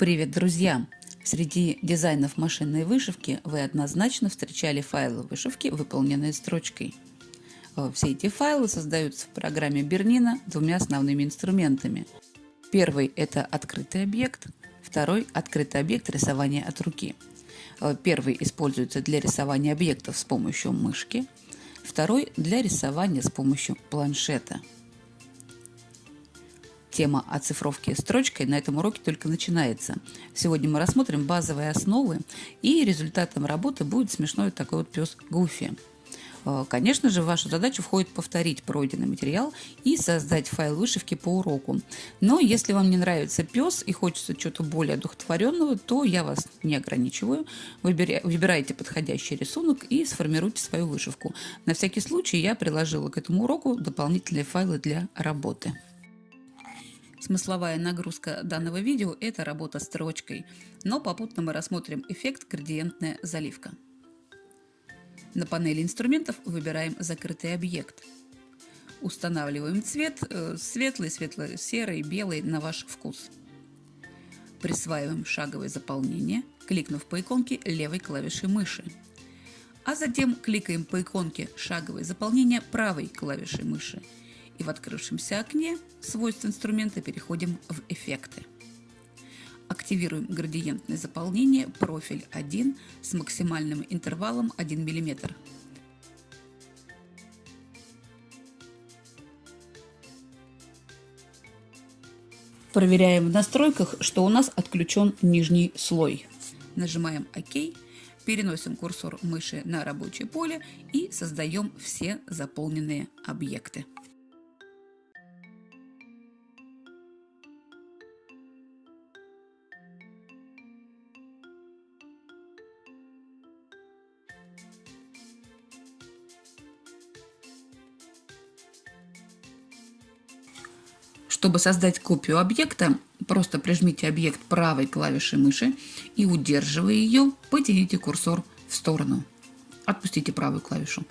Привет, друзья! Среди дизайнов машинной вышивки вы однозначно встречали файлы вышивки, выполненные строчкой. Э, все эти файлы создаются в программе Бернина двумя основными инструментами. Первый – это открытый объект, второй – открытый объект рисования от руки. Э, первый используется для рисования объектов с помощью мышки, второй – для рисования с помощью планшета – Тема оцифровки строчкой на этом уроке только начинается. Сегодня мы рассмотрим базовые основы, и результатом работы будет смешной такой вот пес Гуфи. Э, конечно же, в вашу задачу входит повторить пройденный материал и создать файл вышивки по уроку. Но если вам не нравится пес и хочется чего-то более одухотворенного, то я вас не ограничиваю. Выбирайте подходящий рисунок и сформируйте свою вышивку. На всякий случай я приложила к этому уроку дополнительные файлы для работы. Смысловая нагрузка данного видео – это работа строчкой, но попутно мы рассмотрим эффект градиентная заливка. На панели инструментов выбираем закрытый объект. Устанавливаем цвет э, светлый, светло-серый, белый на ваш вкус. Присваиваем шаговое заполнение, кликнув по иконке левой клавишей мыши. А затем кликаем по иконке шаговое заполнение правой клавишей мыши – и в открывшемся окне свойств инструмента переходим в эффекты. Активируем градиентное заполнение профиль 1 с максимальным интервалом 1 мм. Проверяем в настройках, что у нас отключен нижний слой. Нажимаем ОК, переносим курсор мыши на рабочее поле и создаем все заполненные объекты. Чтобы создать копию объекта, просто прижмите объект правой клавишей мыши и, удерживая ее, потяните курсор в сторону. Отпустите правую клавишу.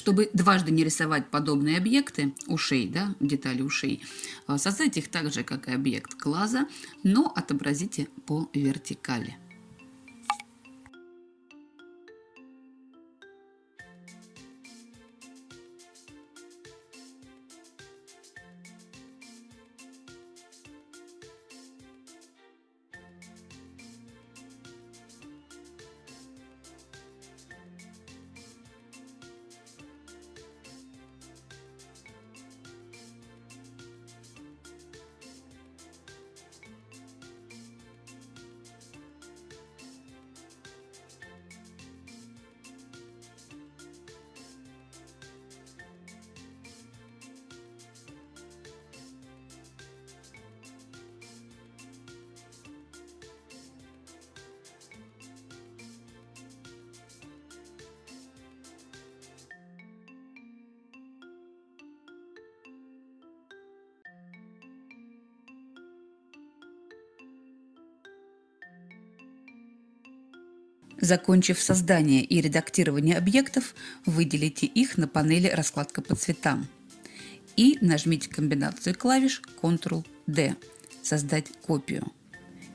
Чтобы дважды не рисовать подобные объекты, ушей, да, детали ушей, а, создайте их так же, как и объект глаза, но отобразите по вертикали. Закончив создание и редактирование объектов, выделите их на панели «Раскладка по цветам» и нажмите комбинацию клавиш Ctrl-D «Создать копию».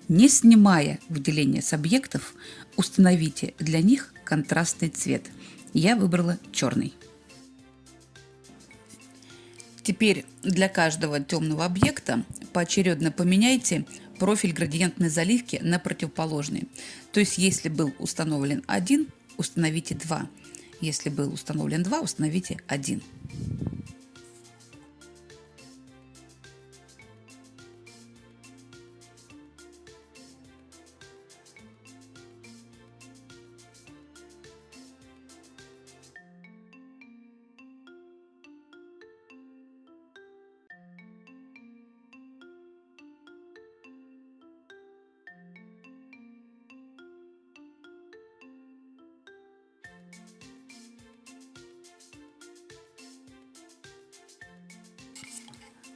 Не снимая выделение с объектов, установите для них контрастный цвет. Я выбрала черный. Теперь для каждого темного объекта поочередно поменяйте профиль градиентной заливки на противоположный. То есть, если был установлен один, установите два. Если был установлен два, установите один.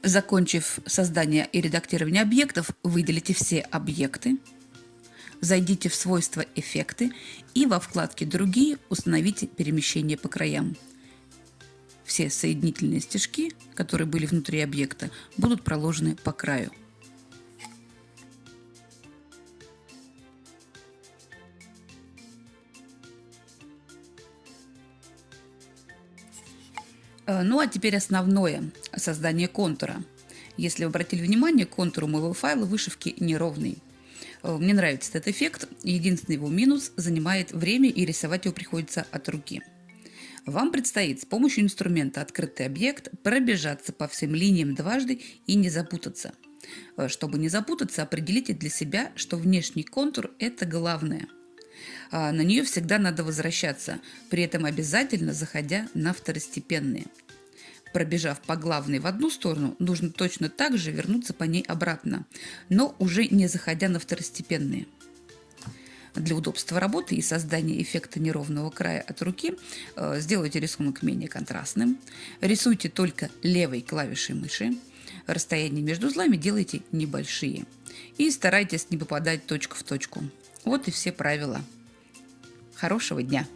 Закончив создание и редактирование объектов, выделите все объекты, зайдите в свойства «Эффекты» и во вкладке «Другие» установите перемещение по краям. Все соединительные стежки, которые были внутри объекта, будут проложены по краю. Ну а теперь основное – создание контура. Если вы обратили внимание, контур у моего файла вышивки неровный. Э, мне нравится этот эффект. Единственный его минус – занимает время и рисовать его приходится от руки. Вам предстоит с помощью инструмента «Открытый объект» пробежаться по всем линиям дважды и не запутаться. Э, чтобы не запутаться, определите для себя, что внешний контур – это главное – на нее всегда надо возвращаться, при этом обязательно заходя на второстепенные. Пробежав по главной в одну сторону, нужно точно так же вернуться по ней обратно, но уже не заходя на второстепенные. Для удобства работы и создания эффекта неровного края от руки э, сделайте рисунок менее контрастным. Рисуйте только левой клавишей мыши. Расстояние между узлами делайте небольшие. И старайтесь не попадать точку в точку. Вот и все правила. Хорошего дня!